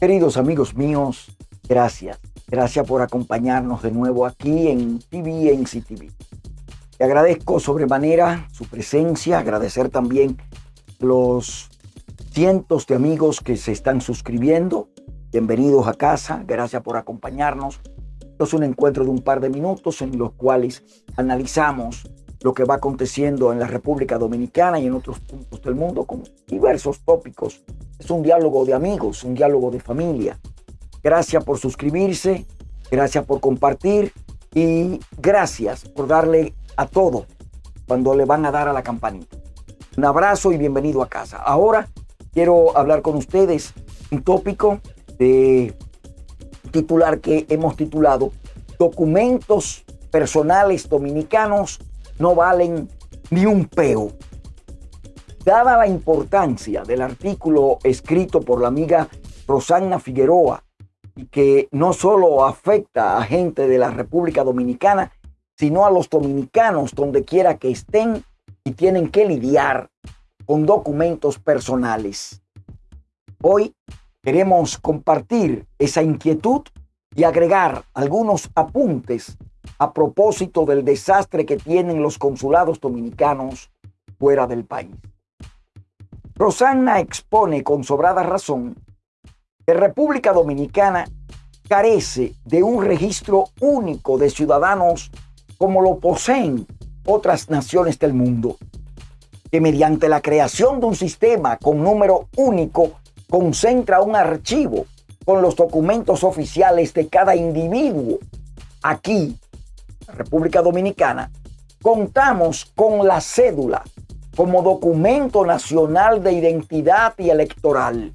Queridos amigos míos, gracias. Gracias por acompañarnos de nuevo aquí en TV en CTV. Te agradezco sobremanera su presencia, agradecer también los cientos de amigos que se están suscribiendo. Bienvenidos a casa, gracias por acompañarnos. Esto es un encuentro de un par de minutos en los cuales analizamos lo que va aconteciendo en la República Dominicana y en otros puntos del mundo con diversos tópicos. Es un diálogo de amigos, un diálogo de familia. Gracias por suscribirse, gracias por compartir y gracias por darle a todo cuando le van a dar a la campanita. Un abrazo y bienvenido a casa. Ahora quiero hablar con ustedes un tópico de titular que hemos titulado Documentos personales dominicanos no valen ni un peo. Dada la importancia del artículo escrito por la amiga Rosanna Figueroa y que no solo afecta a gente de la República Dominicana, sino a los dominicanos donde quiera que estén y tienen que lidiar con documentos personales. Hoy queremos compartir esa inquietud y agregar algunos apuntes a propósito del desastre que tienen los consulados dominicanos fuera del país. Rosanna expone con sobrada razón que República Dominicana carece de un registro único de ciudadanos como lo poseen otras naciones del mundo, que mediante la creación de un sistema con número único concentra un archivo con los documentos oficiales de cada individuo. Aquí, República Dominicana, contamos con la cédula como documento nacional de identidad y electoral.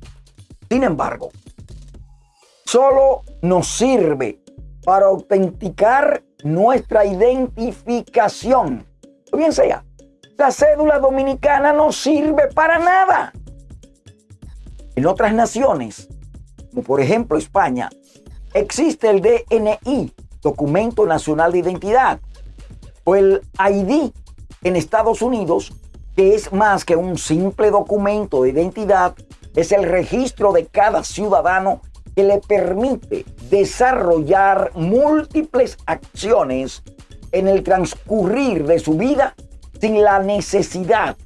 Sin embargo, solo nos sirve para autenticar nuestra identificación. Bien sea, la cédula dominicana no sirve para nada. En otras naciones, como por ejemplo España, existe el DNI, Documento Nacional de Identidad, o el ID en Estados Unidos, que es más que un simple documento de identidad, es el registro de cada ciudadano que le permite desarrollar múltiples acciones en el transcurrir de su vida sin la necesidad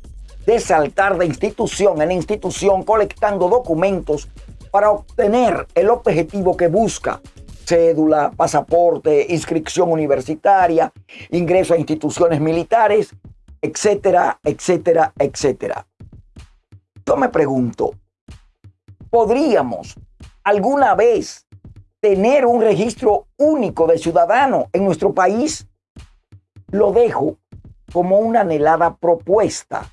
de saltar de institución en institución colectando documentos para obtener el objetivo que busca. Cédula, pasaporte, inscripción universitaria, ingreso a instituciones militares, etcétera, etcétera, etcétera. Yo me pregunto, ¿podríamos alguna vez tener un registro único de ciudadano en nuestro país? Lo dejo como una anhelada propuesta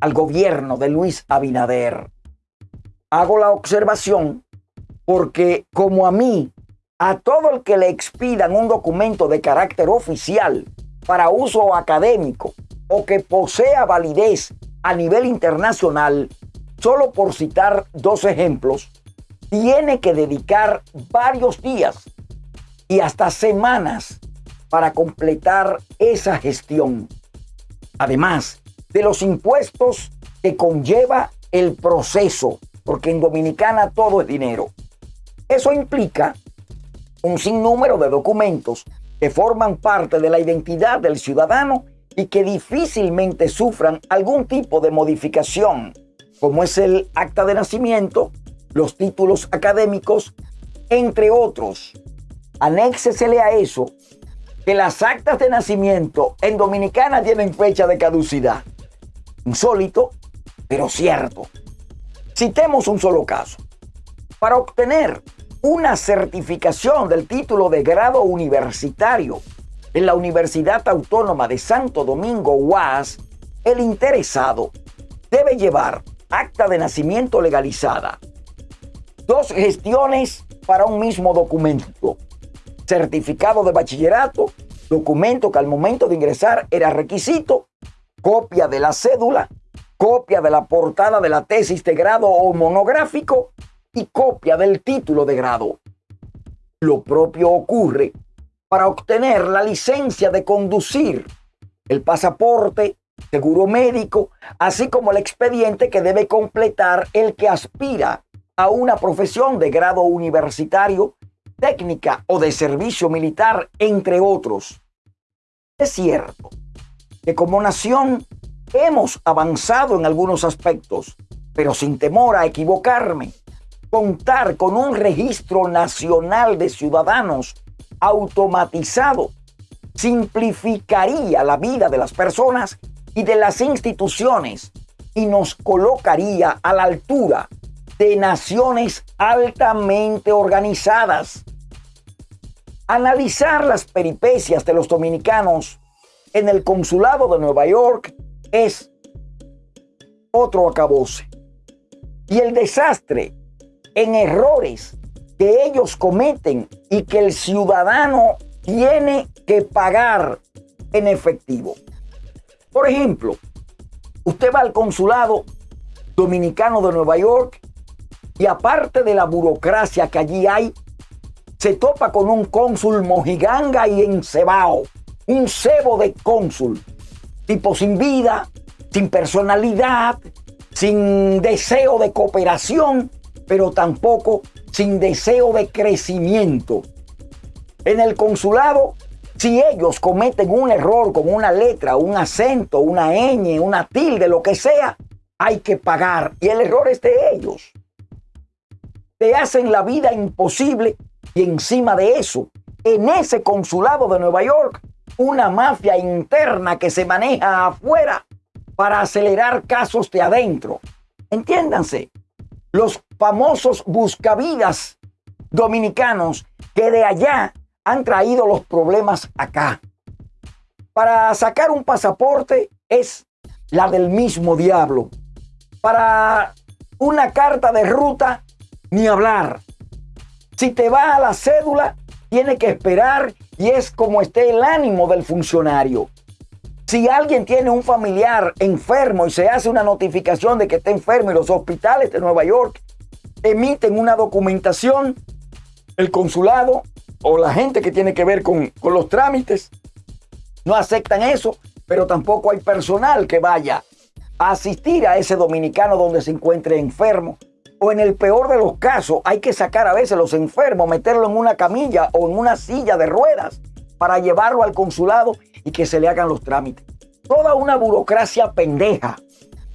al gobierno de Luis Abinader. Hago la observación porque como a mí, a todo el que le expidan un documento de carácter oficial para uso académico o que posea validez a nivel internacional, solo por citar dos ejemplos, tiene que dedicar varios días y hasta semanas para completar esa gestión. Además de los impuestos que conlleva el proceso, porque en Dominicana todo es dinero. Eso implica un sinnúmero de documentos que forman parte de la identidad del ciudadano y que difícilmente sufran algún tipo de modificación, como es el acta de nacimiento, los títulos académicos, entre otros. Anéxesele a eso que las actas de nacimiento en Dominicana tienen fecha de caducidad. Insólito, pero cierto. Citemos un solo caso. Para obtener una certificación del título de grado universitario en la Universidad Autónoma de Santo Domingo, UAS, el interesado debe llevar acta de nacimiento legalizada, dos gestiones para un mismo documento. Certificado de bachillerato, documento que al momento de ingresar era requisito, copia de la cédula, copia de la portada de la tesis de grado o monográfico y copia del título de grado. Lo propio ocurre para obtener la licencia de conducir, el pasaporte, seguro médico, así como el expediente que debe completar el que aspira a una profesión de grado universitario, técnica o de servicio militar, entre otros. Es cierto que como nación hemos avanzado en algunos aspectos, pero sin temor a equivocarme, contar con un registro nacional de ciudadanos automatizado simplificaría la vida de las personas y de las instituciones y nos colocaría a la altura de naciones altamente organizadas. Analizar las peripecias de los dominicanos en el consulado de Nueva York es otro acabose. Y el desastre en errores que ellos cometen y que el ciudadano tiene que pagar en efectivo. Por ejemplo, usted va al consulado dominicano de Nueva York y aparte de la burocracia que allí hay, se topa con un cónsul mojiganga y encebao, un cebo de cónsul, tipo sin vida, sin personalidad, sin deseo de cooperación, pero tampoco sin deseo de crecimiento. En el consulado, si ellos cometen un error con una letra, un acento, una ñ, una tilde, lo que sea, hay que pagar. Y el error es de ellos. Te hacen la vida imposible y encima de eso, en ese consulado de Nueva York, una mafia interna que se maneja afuera para acelerar casos de adentro. Entiéndanse, los famosos buscavidas dominicanos que de allá han traído los problemas acá. Para sacar un pasaporte es la del mismo diablo. Para una carta de ruta, ni hablar. Si te va a la cédula, tiene que esperar y es como esté el ánimo del funcionario. Si alguien tiene un familiar enfermo y se hace una notificación de que está enfermo y los hospitales de Nueva York emiten una documentación, el consulado o la gente que tiene que ver con, los trámites no aceptan eso, pero tampoco hay personal que vaya a asistir a ese dominicano donde se encuentre enfermo. O en el peor de los casos, hay que sacar a veces los enfermos, meterlo en una camilla o en una silla de ruedas para llevarlo al consulado y que se le hagan los trámites. Toda una burocracia pendeja.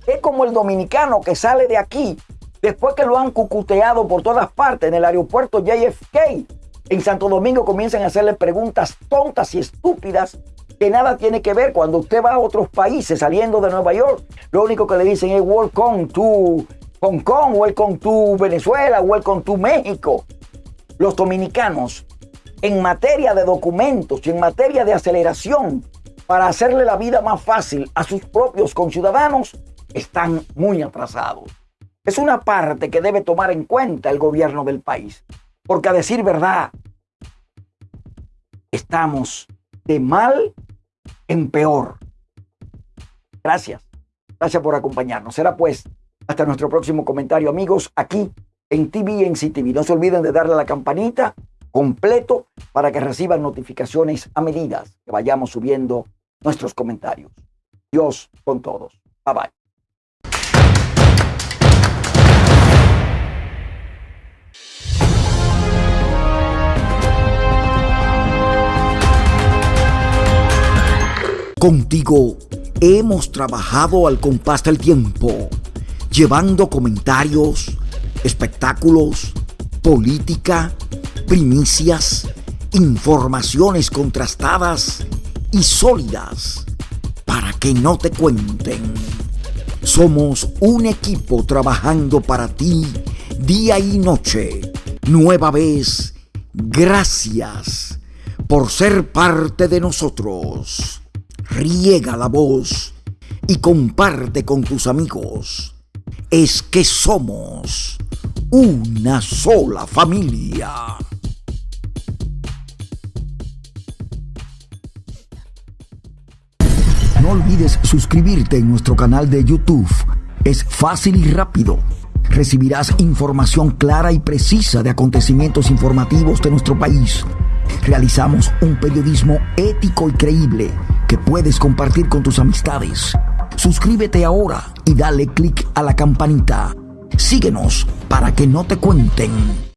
Es como el dominicano que sale de aquí después que lo han cucuteado por todas partes en el aeropuerto JFK. En Santo Domingo comienzan a hacerle preguntas tontas y estúpidas que nada tiene que ver cuando usted va a otros países saliendo de Nueva York. Lo único que le dicen es welcome to Hong Kong, welcome to Venezuela, welcome to México. Los dominicanos en materia de documentos y en materia de aceleración para hacerle la vida más fácil a sus propios conciudadanos están muy atrasados. Es una parte que debe tomar en cuenta el gobierno del país, porque a decir verdad, estamos de mal en peor. Gracias. Gracias por acompañarnos. Será pues hasta nuestro próximo comentario, amigos, aquí en TV en CTV. No se olviden de darle a la campanita completo para que reciban notificaciones a medida que vayamos subiendo nuestros comentarios. Dios con todos. Bye bye. Contigo hemos trabajado al compás del tiempo, llevando comentarios, espectáculos, política, primicias, informaciones contrastadas y sólidas para que no te cuenten. Somos un equipo trabajando para ti día y noche. Nueva vez, gracias por ser parte de nosotros. Riega la voz y comparte con tus amigos. Es que somos una sola familia. Suscribirte en nuestro canal de YouTube. Es fácil y rápido. Recibirás información clara y precisa de acontecimientos informativos de nuestro país. Realizamos un periodismo ético y creíble que puedes compartir con tus amistades. Suscríbete ahora y dale clic a la campanita Síguenos para que no te cuenten